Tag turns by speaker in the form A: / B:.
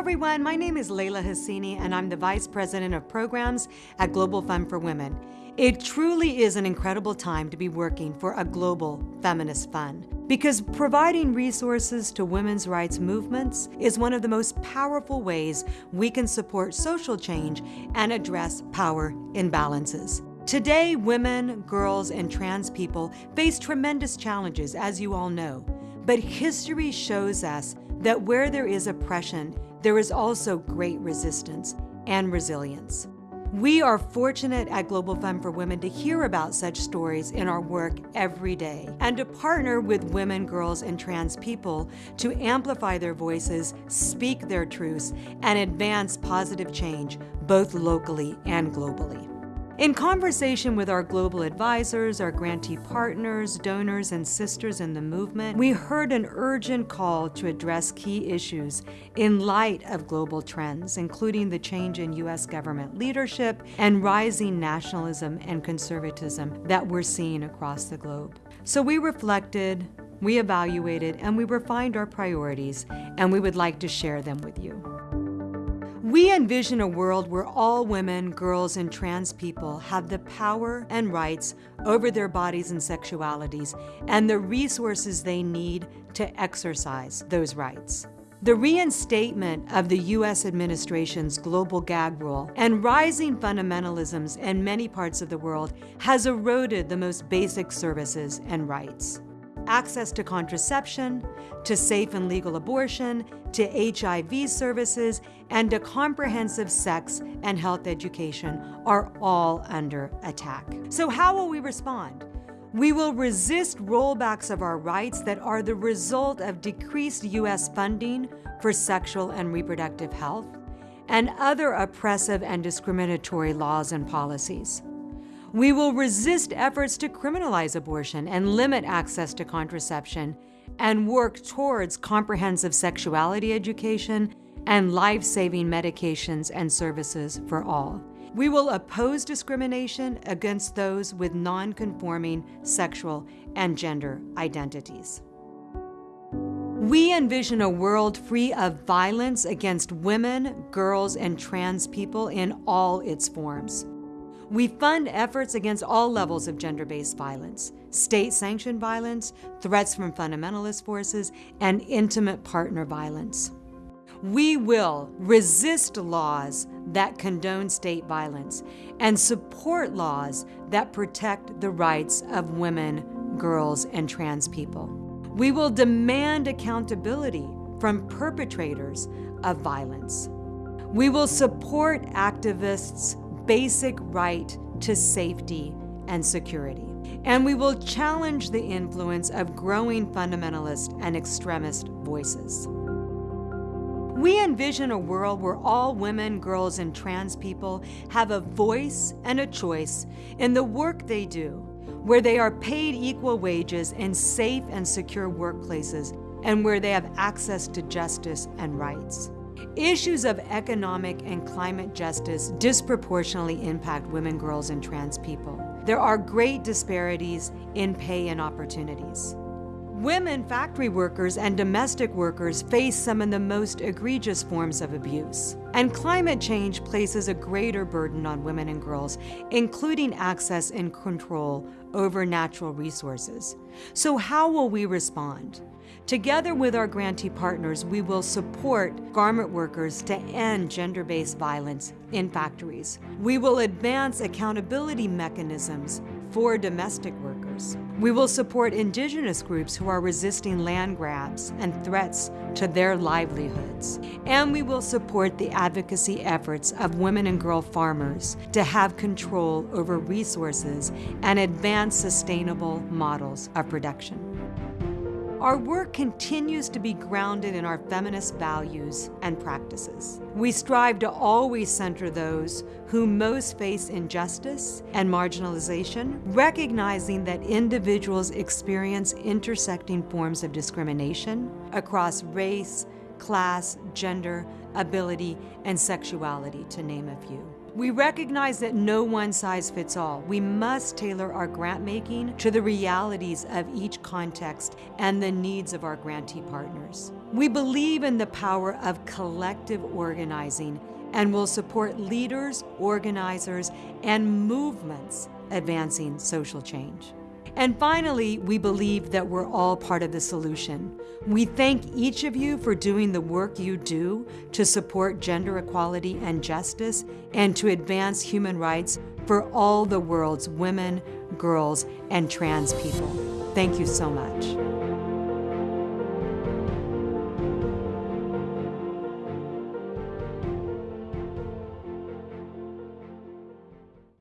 A: everyone. My name is Leila Hessini, and I'm the Vice President of Programs at Global Fund for Women. It truly is an incredible time to be working for a global feminist fund because providing resources to women's rights movements is one of the most powerful ways we can support social change and address power imbalances. Today, women, girls, and trans people face tremendous challenges, as you all know. But history shows us that where there is oppression, there is also great resistance and resilience. We are fortunate at Global Fund for Women to hear about such stories in our work every day and to partner with women, girls, and trans people to amplify their voices, speak their truths, and advance positive change both locally and globally. In conversation with our global advisors, our grantee partners, donors, and sisters in the movement, we heard an urgent call to address key issues in light of global trends, including the change in U.S. government leadership and rising nationalism and conservatism that we're seeing across the globe. So we reflected, we evaluated, and we refined our priorities, and we would like to share them with you. We envision a world where all women, girls, and trans people have the power and rights over their bodies and sexualities and the resources they need to exercise those rights. The reinstatement of the U.S. administration's global gag rule and rising fundamentalisms in many parts of the world has eroded the most basic services and rights access to contraception, to safe and legal abortion, to HIV services, and to comprehensive sex and health education are all under attack. So how will we respond? We will resist rollbacks of our rights that are the result of decreased U.S. funding for sexual and reproductive health and other oppressive and discriminatory laws and policies. We will resist efforts to criminalize abortion and limit access to contraception and work towards comprehensive sexuality education and life-saving medications and services for all. We will oppose discrimination against those with non-conforming sexual and gender identities. We envision a world free of violence against women, girls, and trans people in all its forms. We fund efforts against all levels of gender-based violence, state-sanctioned violence, threats from fundamentalist forces, and intimate partner violence. We will resist laws that condone state violence and support laws that protect the rights of women, girls, and trans people. We will demand accountability from perpetrators of violence. We will support activists basic right to safety and security. And we will challenge the influence of growing fundamentalist and extremist voices. We envision a world where all women, girls, and trans people have a voice and a choice in the work they do, where they are paid equal wages in safe and secure workplaces, and where they have access to justice and rights. Issues of economic and climate justice disproportionately impact women, girls, and trans people. There are great disparities in pay and opportunities. Women factory workers and domestic workers face some of the most egregious forms of abuse. And climate change places a greater burden on women and girls, including access and control over natural resources. So how will we respond? Together with our grantee partners, we will support garment workers to end gender-based violence in factories. We will advance accountability mechanisms for domestic workers. We will support indigenous groups who are resisting land grabs and threats to their livelihoods. And we will support the advocacy efforts of women and girl farmers to have control over resources and advance sustainable models of production. Our work continues to be grounded in our feminist values and practices. We strive to always center those who most face injustice and marginalization, recognizing that individuals experience intersecting forms of discrimination across race, class, gender, ability, and sexuality, to name a few. We recognize that no one size fits all. We must tailor our grant making to the realities of each context and the needs of our grantee partners. We believe in the power of collective organizing and will support leaders, organizers, and movements advancing social change. And finally, we believe that we're all part of the solution. We thank each of you for doing the work you do to support gender equality and justice and to advance human rights for all the world's women, girls, and trans people. Thank you so much.